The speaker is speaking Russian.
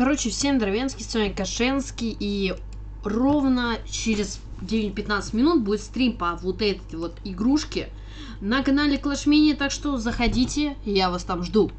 Короче, всем Дровенский, с вами Кашенский, и ровно через 9-15 минут будет стрим по вот этой вот игрушке на канале Clash Mini, так что заходите, я вас там жду.